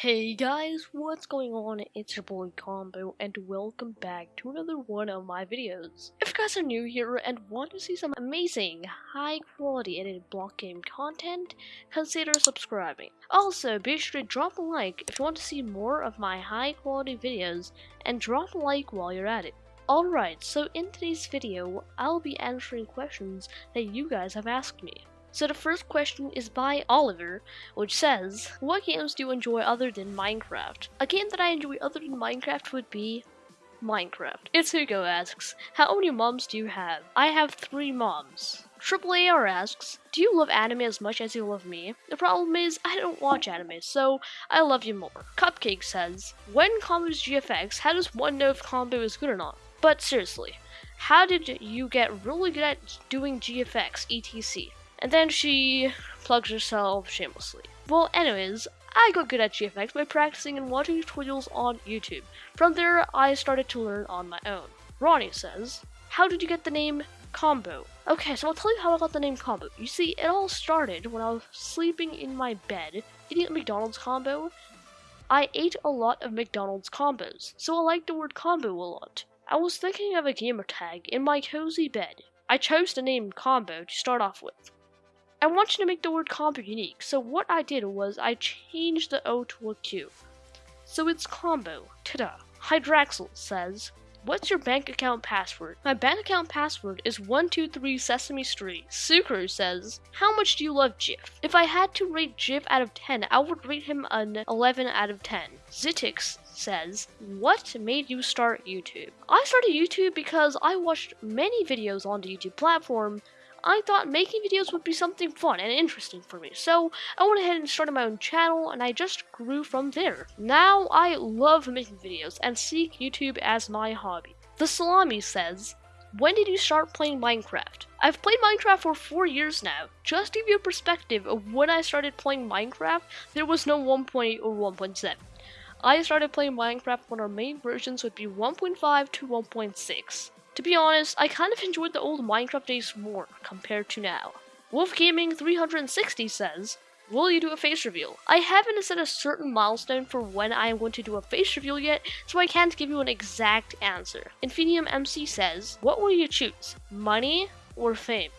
Hey guys, what's going on? It's your boy Combo and welcome back to another one of my videos. If you guys are new here and want to see some amazing, high quality edited block game content, consider subscribing. Also, be sure to drop a like if you want to see more of my high quality videos and drop a like while you're at it. Alright, so in today's video, I'll be answering questions that you guys have asked me. So the first question is by Oliver, which says, What games do you enjoy other than Minecraft? A game that I enjoy other than Minecraft would be Minecraft. It's Hugo asks, How many moms do you have? I have three moms. Triple AR asks, Do you love anime as much as you love me? The problem is, I don't watch anime, so I love you more. Cupcake says, When combos GFX, how does one know if combo is good or not? But seriously, how did you get really good at doing GFX, etc? And then she plugs herself shamelessly. Well, anyways, I got good at GFX by practicing and watching tutorials on YouTube. From there, I started to learn on my own. Ronnie says, How did you get the name Combo? Okay, so I'll tell you how I got the name Combo. You see, it all started when I was sleeping in my bed, eating a McDonald's combo. I ate a lot of McDonald's combos, so I liked the word combo a lot. I was thinking of a gamer tag in my cozy bed. I chose the name Combo to start off with. I want you to make the word combo unique, so what I did was I changed the O to a Q. So it's combo. Ta-da. Hydraxel says, What's your bank account password? My bank account password is 123 Sesame Street. Sucre says, How much do you love Jif? If I had to rate Jif out of 10, I would rate him an 11 out of 10. Zitix says, What made you start YouTube? I started YouTube because I watched many videos on the YouTube platform I thought making videos would be something fun and interesting for me. So I went ahead and started my own channel and I just grew from there. Now I love making videos and seek YouTube as my hobby. The Salami says, when did you start playing Minecraft? I've played Minecraft for four years now. Just to give you a perspective of when I started playing Minecraft, there was no 1.8 or 1.7. I started playing Minecraft when our main versions would be 1.5 to 1.6. To be honest, I kind of enjoyed the old Minecraft days more compared to now. Wolf Gaming 360 says, Will you do a face reveal? I haven't set a certain milestone for when I am going to do a face reveal yet, so I can't give you an exact answer. Infinium MC says, What will you choose? Money or fame?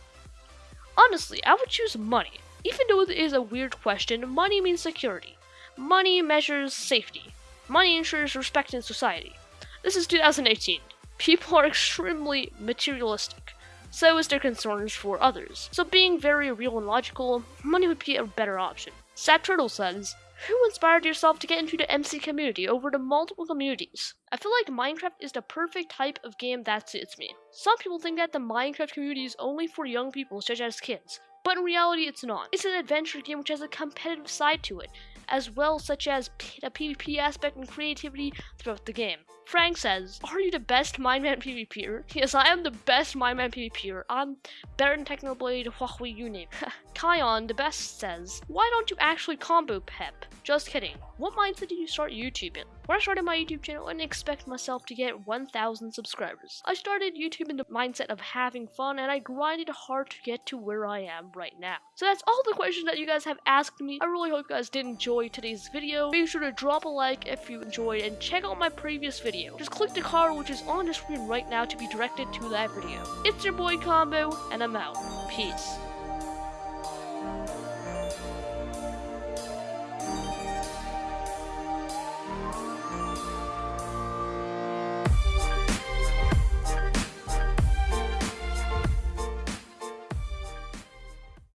Honestly, I would choose money. Even though it is a weird question, money means security. Money measures safety. Money ensures respect in society. This is 2018 people are extremely materialistic. So is their concerns for others. So being very real and logical, money would be a better option. Sad Turtle says, who inspired yourself to get into the MC community over the multiple communities? I feel like Minecraft is the perfect type of game that suits me. Some people think that the Minecraft community is only for young people such as kids, but in reality it's not. It's an adventure game which has a competitive side to it, as well such as the PvP aspect and creativity throughout the game. Frank says, Are you the best Minemen PvPer? Yes, I am the best Minemen PvPer. I'm better than Technoblade, Huahwi, you name Kion, the best, says, Why don't you actually combo Pep? Just kidding. What mindset did you start YouTube in? When I started my YouTube channel, I didn't expect myself to get 1,000 subscribers. I started YouTube in the mindset of having fun, and I grinded hard to get to where I am right now. So that's all the questions that you guys have asked me. I really hope you guys did enjoy today's video. Be sure to drop a like if you enjoyed, and check out my previous video video. Just click the card which is on the screen right now to be directed to that video. It's your boy Combo, and I'm out. Peace.